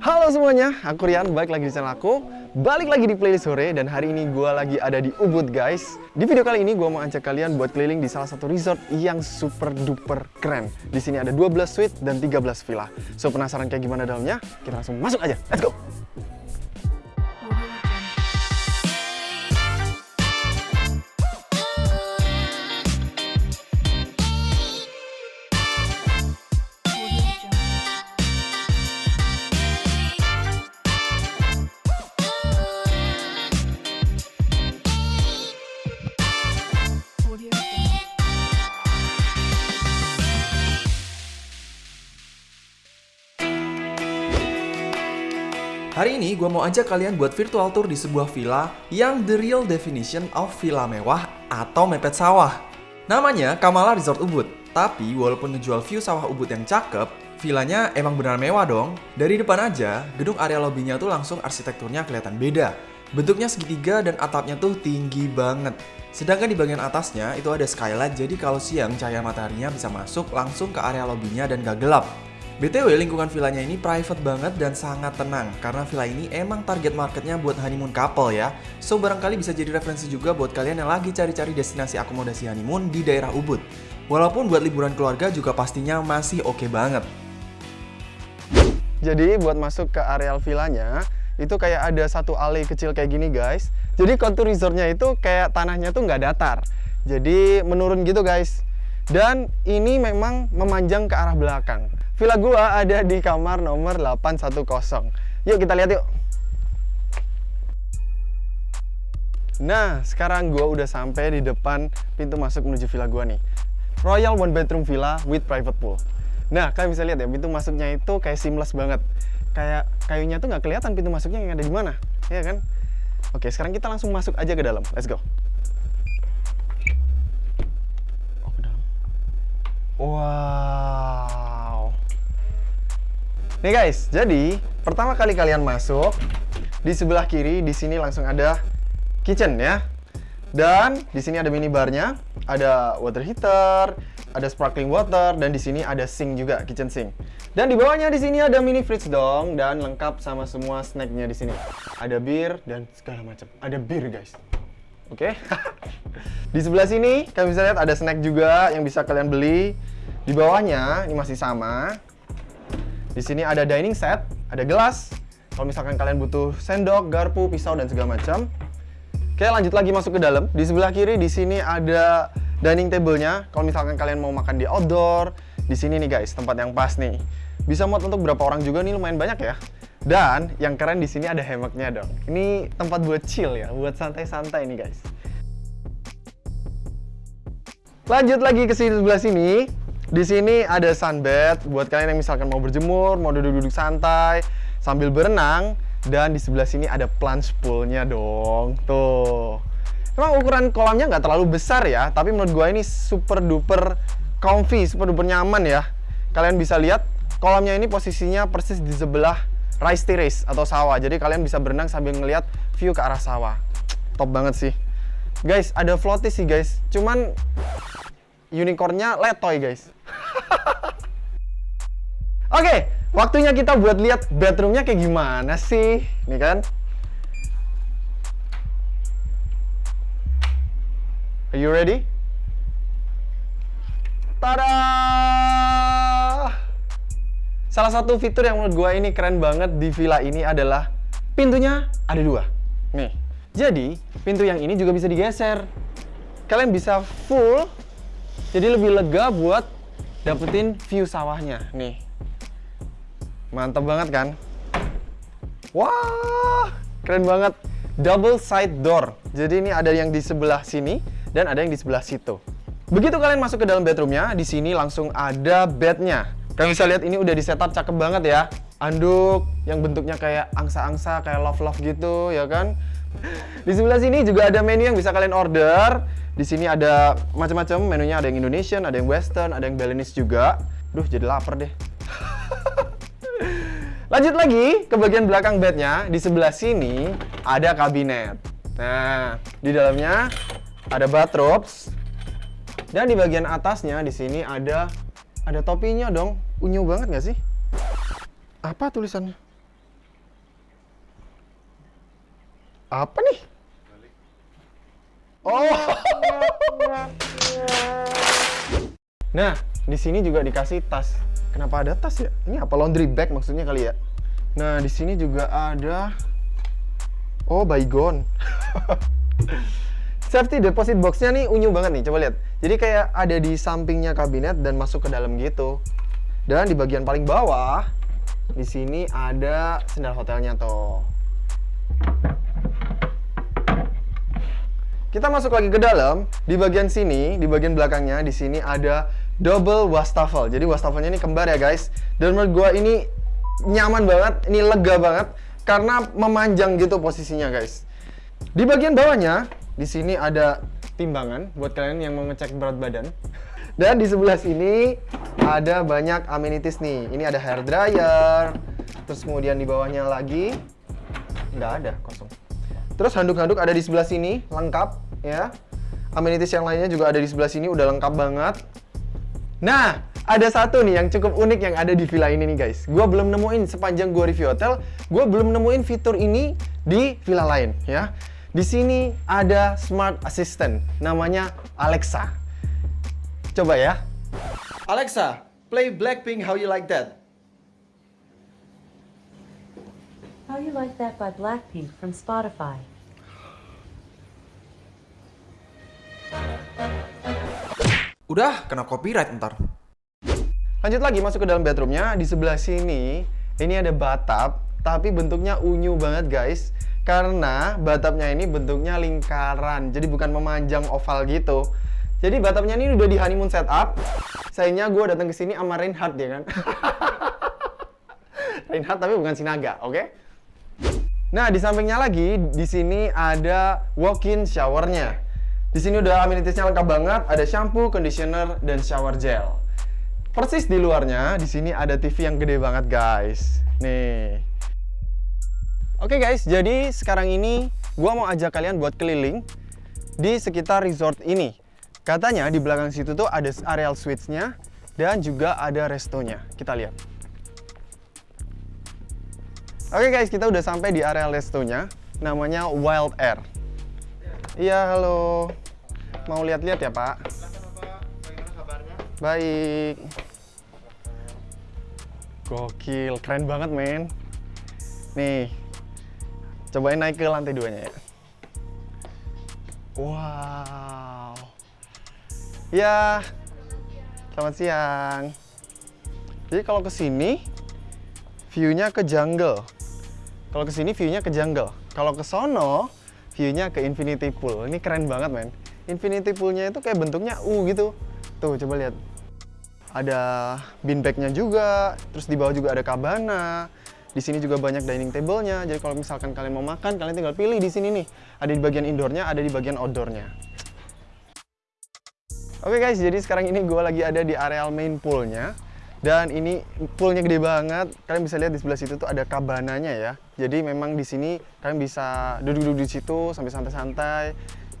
Halo semuanya, aku Rian, balik lagi di channel aku. Balik lagi di playlist sore dan hari ini gue lagi ada di Ubud guys. Di video kali ini gue mau ajak kalian buat keliling di salah satu resort yang super duper keren. Di sini ada 12 suite dan 13 villa. So penasaran kayak gimana dalamnya? Kita langsung masuk aja, let's go! Hari ini gue mau ajak kalian buat virtual tour di sebuah villa yang the real definition of villa mewah atau mepet sawah. Namanya Kamala Resort Ubud. Tapi walaupun ngejual view sawah Ubud yang cakep, villanya emang benar mewah dong. Dari depan aja, gedung area lobbynya tuh langsung arsitekturnya kelihatan beda. Bentuknya segitiga dan atapnya tuh tinggi banget. Sedangkan di bagian atasnya itu ada skylight jadi kalau siang cahaya mataharinya bisa masuk langsung ke area lobbynya dan gak gelap. BTW lingkungan villanya ini private banget dan sangat tenang karena villa ini emang target marketnya buat honeymoon couple ya. So barangkali bisa jadi referensi juga buat kalian yang lagi cari-cari destinasi akomodasi honeymoon di daerah Ubud. Walaupun buat liburan keluarga juga pastinya masih oke okay banget. Jadi buat masuk ke areal villanya itu kayak ada satu alley kecil kayak gini guys. Jadi kontur resortnya itu kayak tanahnya tuh nggak datar. Jadi menurun gitu guys. Dan ini memang memanjang ke arah belakang. Villa gua ada di kamar nomor 810. Yuk kita lihat yuk. Nah, sekarang gua udah sampai di depan pintu masuk menuju villa gua nih. Royal one bedroom villa with private pool. Nah, kalian bisa lihat ya, pintu masuknya itu kayak seamless banget. Kayak kayunya tuh nggak kelihatan pintu masuknya yang ada di mana, ya kan? Oke, sekarang kita langsung masuk aja ke dalam. Let's go. Oh, ke dalam. Wow. Nih guys, jadi pertama kali kalian masuk di sebelah kiri di sini langsung ada kitchen ya. Dan di sini ada minibarnya, ada water heater, ada sparkling water dan di sini ada sink juga, kitchen sink. Dan di bawahnya di sini ada mini fridge dong dan lengkap sama semua snacknya di sini. Ada bir dan segala macam. Ada bir guys. Oke. Okay? di sebelah sini kalian bisa lihat ada snack juga yang bisa kalian beli. Di bawahnya ini masih sama. Di sini ada dining set, ada gelas. Kalau misalkan kalian butuh sendok, garpu, pisau dan segala macam. Oke, lanjut lagi masuk ke dalam. Di sebelah kiri di sini ada dining table-nya. Kalau misalkan kalian mau makan di outdoor, di sini nih guys, tempat yang pas nih. Bisa muat untuk berapa orang juga nih lumayan banyak ya. Dan yang keren di sini ada hammocknya dong. Ini tempat buat chill ya, buat santai-santai nih guys. Lanjut lagi ke sini sebelah sini. Di sini ada sunbed buat kalian yang misalkan mau berjemur, mau duduk-duduk santai sambil berenang dan di sebelah sini ada plunge poolnya dong. Tuh. Emang ukuran kolamnya nggak terlalu besar ya, tapi menurut gue ini super duper comfy, super duper nyaman ya. Kalian bisa lihat kolamnya ini posisinya persis di sebelah rice terrace atau sawah. Jadi kalian bisa berenang sambil ngelihat view ke arah sawah. Top banget sih. Guys, ada floaty sih guys. Cuman unicornnya letoy guys. Oke, waktunya kita buat lihat bedroomnya kayak gimana sih, nih kan? Are you ready? Tada! Salah satu fitur yang menurut gue ini keren banget di villa ini adalah pintunya ada dua. Nih, jadi pintu yang ini juga bisa digeser. Kalian bisa full, jadi lebih lega buat dapetin view sawahnya. Nih, mantap banget kan? Wah, keren banget. Double side door. Jadi ini ada yang di sebelah sini dan ada yang di sebelah situ. Begitu kalian masuk ke dalam bedroomnya, di sini langsung ada bednya. Kalian bisa lihat ini udah di setup cakep banget ya. Anduk yang bentuknya kayak angsa-angsa, kayak love-love gitu, ya kan? Di sebelah sini juga ada menu yang bisa kalian order. Di sini ada macam-macam menunya, ada yang Indonesian, ada yang Western, ada yang Balinese juga. Duh, jadi lapar deh. Lanjut lagi ke bagian belakang bednya. Di sebelah sini ada kabinet. Nah, di dalamnya ada bathrobes. Dan di bagian atasnya di sini ada ada topinya dong. Unyu banget nggak sih? Apa tulisannya? Apa nih? Oh. Nah, di sini juga dikasih tas. Kenapa ada tas ya? Ini apa laundry bag maksudnya kali ya? Nah, di sini juga ada Oh, baygon. Safety deposit boxnya nih unyu banget nih, coba lihat. Jadi kayak ada di sampingnya kabinet dan masuk ke dalam gitu. Dan di bagian paling bawah, di sini ada sendal hotelnya tuh. Kita masuk lagi ke dalam. Di bagian sini, di bagian belakangnya, di sini ada double wastafel. Jadi wastafelnya ini kembar ya guys. Dan menurut gua ini nyaman banget, ini lega banget karena memanjang gitu posisinya guys. Di bagian bawahnya, di sini ada timbangan buat kalian yang mau ngecek berat badan. Dan di sebelah sini ada banyak amenities nih. Ini ada hair dryer. Terus kemudian di bawahnya lagi nggak ada, kosong. Terus handuk-handuk ada di sebelah sini, lengkap ya. Amenities yang lainnya juga ada di sebelah sini, udah lengkap banget. Nah, ada satu nih yang cukup unik yang ada di villa ini nih guys. Gua belum nemuin sepanjang gua review hotel, gua belum nemuin fitur ini di villa lain ya. Di sini ada smart assistant, namanya Alexa. Coba ya. Alexa, play Blackpink How You Like That. How You Like That by Blackpink from Spotify. Udah, kena copyright ntar. Lanjut lagi masuk ke dalam bedroomnya. Di sebelah sini ini ada batap, tapi bentuknya unyu banget guys. Karena batapnya ini bentuknya lingkaran, jadi bukan memanjang oval gitu. Jadi batapnya ini udah di honeymoon setup. Sayangnya gue datang ke sini sama Reinhardt ya kan. Reinhardt tapi bukan Sinaga, oke? Nah di sampingnya lagi di sini ada walk-in showernya. Di sini udah amenitiesnya lengkap banget, ada shampoo, conditioner, dan shower gel. Persis di luarnya, di sini ada TV yang gede banget guys. Nih. Oke guys, jadi sekarang ini gua mau ajak kalian buat keliling di sekitar resort ini. Katanya di belakang situ tuh ada areal suites-nya dan juga ada restonya. Kita lihat. Oke guys, kita udah sampai di area restonya. Namanya Wild Air. Iya, halo. Mau lihat-lihat ya, Pak? Baik. Gokil, keren banget, men. Nih. Cobain naik ke lantai duanya ya. Wow. Ya. Selamat siang. Jadi kalau ke sini view-nya ke jungle. Kalau ke sini view-nya ke jungle. Kalau ke sono view-nya ke infinity pool. Ini keren banget, men. Infinity pool-nya itu kayak bentuknya U gitu. Tuh, coba lihat. Ada beanbag-nya juga, terus di bawah juga ada cabana. Di sini juga banyak dining table-nya. Jadi kalau misalkan kalian mau makan, kalian tinggal pilih di sini nih. Ada di bagian indoor-nya, ada di bagian outdoor-nya. Oke guys, jadi sekarang ini gue lagi ada di areal main pool-nya. Dan ini poolnya gede banget. Kalian bisa lihat di sebelah situ tuh ada kabananya ya. Jadi memang di sini kalian bisa duduk-duduk di situ sampai santai-santai.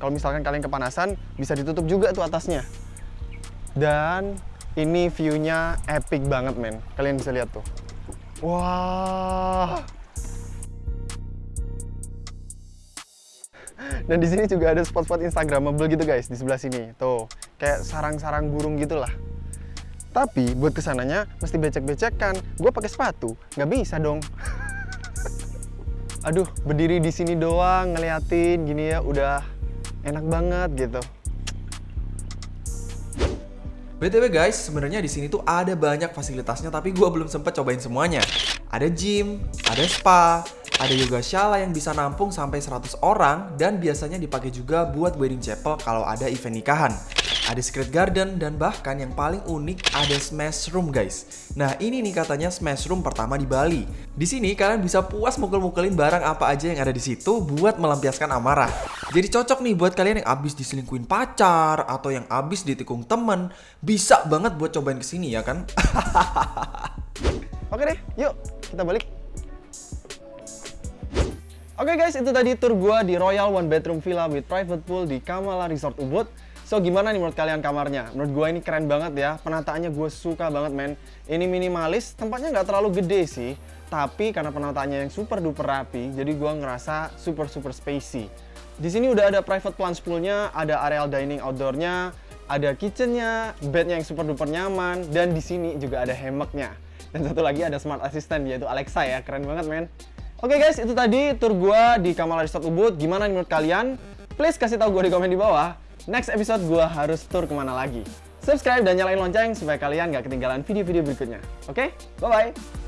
Kalau misalkan kalian kepanasan, bisa ditutup juga tuh atasnya. Dan ini view-nya epic banget, men. Kalian bisa lihat tuh. Wah. Dan di sini juga ada spot-spot Instagramable gitu guys di sebelah sini. Tuh, kayak sarang-sarang burung gitulah. Tapi buat ke sananya mesti becek-becekan. Gue pakai sepatu, nggak bisa dong. Aduh, berdiri di sini doang ngeliatin gini ya, udah enak banget gitu. BTW guys, sebenarnya di sini tuh ada banyak fasilitasnya tapi gua belum sempet cobain semuanya. Ada gym, ada spa, ada yoga shala yang bisa nampung sampai 100 orang dan biasanya dipakai juga buat wedding chapel kalau ada event nikahan. Ada secret garden dan bahkan yang paling unik ada smash room guys. Nah ini nih katanya smash room pertama di Bali. Di sini kalian bisa puas mukul-mukulin barang apa aja yang ada di situ buat melampiaskan amarah. Jadi cocok nih buat kalian yang abis diselingkuin pacar atau yang abis ditikung temen, bisa banget buat cobain ke sini ya kan? Oke deh, yuk kita balik. Oke guys, itu tadi tour gua di Royal One Bedroom Villa with Private Pool di Kamala Resort Ubud. So gimana nih menurut kalian kamarnya? Menurut gue ini keren banget ya, penataannya gue suka banget men. Ini minimalis, tempatnya nggak terlalu gede sih, tapi karena penataannya yang super duper rapi, jadi gue ngerasa super super spacey. Di sini udah ada private plunge poolnya, ada areal dining outdoornya, ada kitchennya, bednya yang super duper nyaman, dan di sini juga ada hammocknya. Dan satu lagi ada smart assistant yaitu Alexa ya, keren banget men. Oke guys, itu tadi tour gua di Kamala Resort Ubud. Gimana menurut kalian? Please kasih tahu gue di komen di bawah. Next episode gua harus tour ke mana lagi. Subscribe dan nyalain lonceng supaya kalian nggak ketinggalan video-video berikutnya. Oke, bye-bye!